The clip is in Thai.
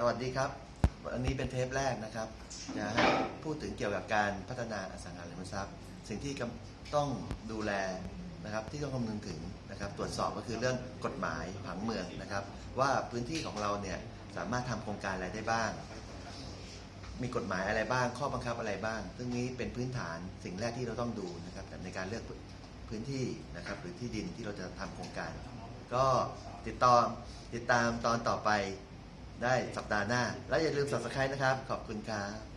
สวัสดีครับ วันนี้เป็นเทปแรกนะครับจะให้พูดถึงเกี่ยวกับการพัฒนาอสังหาริมทรัพย์ สิ่งที่ต้องดูแลนะครับที่ต้องคำนึงถึงนะครับ ตรวจสอบก็คือเรื่องกฎหมายผังเมืองนะครับ ว่าพื้นที่ของเราเนี่ยสามารถทำโครงการอะไรได้บ้าง มีกฎหมายอะไรบ้าง ข้อบังคับอะไรบ้าง ซึ่งนี้เป็นพื้นฐานสิ่งแรกที่เราต้องดูนะครับในการเลือกพื้นที่นะครับหรือที่ดินที่เราจะทำโครงการ ก็ติดต่อติดตามตอนต่อไป ได้สัปดาห์หน้า และอย่าลืมสับสไครต์นะครับ ขอบคุณครับ